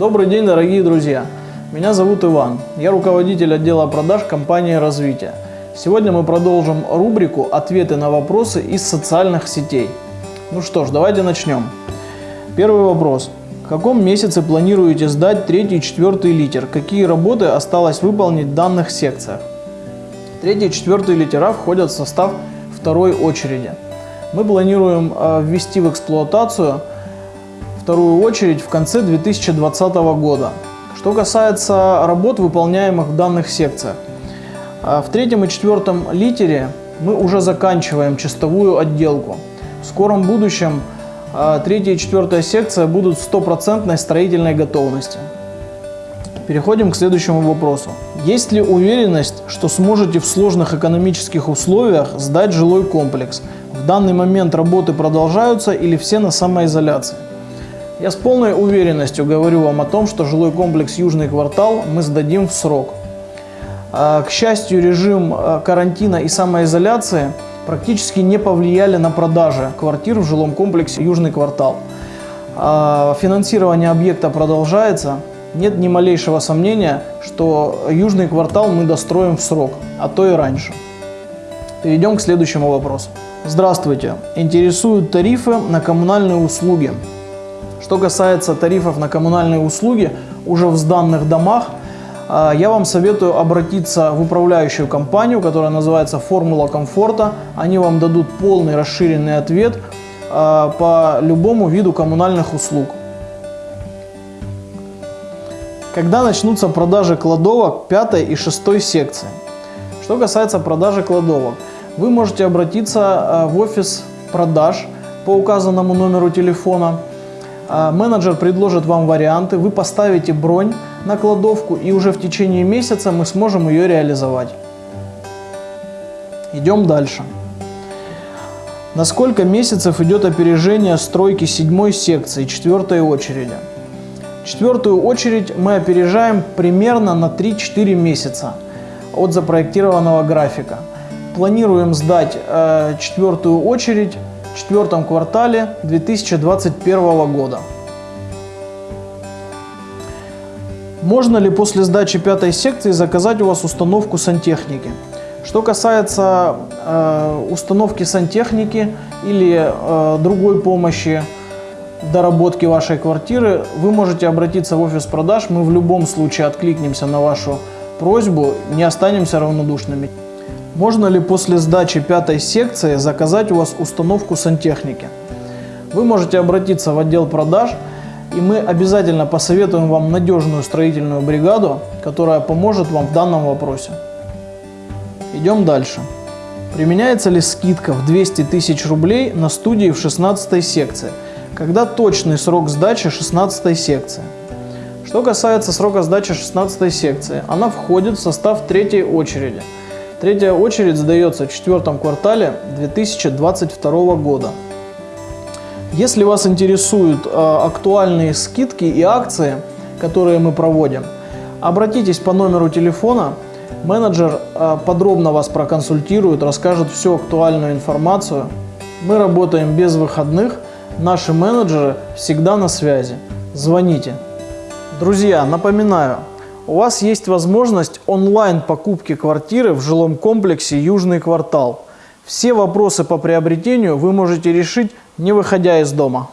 Добрый день, дорогие друзья! Меня зовут Иван. Я руководитель отдела продаж компании «Развитие». Сегодня мы продолжим рубрику «Ответы на вопросы из социальных сетей». Ну что ж, давайте начнем. Первый вопрос. В каком месяце планируете сдать третий и четвертый литер? Какие работы осталось выполнить в данных секциях? Третий и четвертый литера входят в состав второй очереди. Мы планируем э, ввести в эксплуатацию вторую очередь в конце 2020 года. Что касается работ, выполняемых в данных секциях. Э, в третьем и четвертом литере мы уже заканчиваем чистовую отделку. В скором будущем э, третья и четвертая секция будут в стопроцентной строительной готовности. Переходим к следующему вопросу. Есть ли уверенность, что сможете в сложных экономических условиях сдать жилой комплекс? В данный момент работы продолжаются или все на самоизоляции? Я с полной уверенностью говорю вам о том, что жилой комплекс «Южный квартал» мы сдадим в срок. А, к счастью, режим а, карантина и самоизоляции практически не повлияли на продажи квартир в жилом комплексе «Южный квартал». А, финансирование объекта продолжается, нет ни малейшего сомнения, что южный квартал мы достроим в срок, а то и раньше. Перейдем к следующему вопросу. Здравствуйте. Интересуют тарифы на коммунальные услуги. Что касается тарифов на коммунальные услуги, уже в сданных домах, а, я вам советую обратиться в управляющую компанию, которая называется «Формула комфорта». Они вам дадут полный расширенный ответ а, по любому виду коммунальных услуг. Когда начнутся продажи кладовок 5 и 6 секции? Что касается продажи кладовок, вы можете обратиться э, в офис продаж по указанному номеру телефона. Э, менеджер предложит вам варианты, вы поставите бронь на кладовку и уже в течение месяца мы сможем ее реализовать. Идем дальше. На сколько месяцев идет опережение стройки седьмой секции, четвертой очереди? Четвертую очередь мы опережаем примерно на 3-4 месяца от запроектированного графика. Планируем сдать э, четвертую очередь в четвертом квартале 2021 года. Можно ли после сдачи пятой секции заказать у вас установку сантехники? Что касается э, установки сантехники или э, другой помощи доработки вашей квартиры, вы можете обратиться в офис продаж. Мы в любом случае откликнемся на вашу просьбу, не останемся равнодушными. Можно ли после сдачи пятой секции заказать у вас установку сантехники? Вы можете обратиться в отдел продаж, и мы обязательно посоветуем вам надежную строительную бригаду, которая поможет вам в данном вопросе. Идем дальше. Применяется ли скидка в 200 тысяч рублей на студии в 16 секции? когда точный срок сдачи 16 секции. Что касается срока сдачи 16 секции, она входит в состав третьей очереди. Третья очередь сдается в четвертом квартале 2022 года. Если вас интересуют э, актуальные скидки и акции, которые мы проводим, обратитесь по номеру телефона, менеджер э, подробно вас проконсультирует, расскажет всю актуальную информацию. Мы работаем без выходных – Наши менеджеры всегда на связи. Звоните. Друзья, напоминаю, у вас есть возможность онлайн покупки квартиры в жилом комплексе «Южный квартал». Все вопросы по приобретению вы можете решить, не выходя из дома.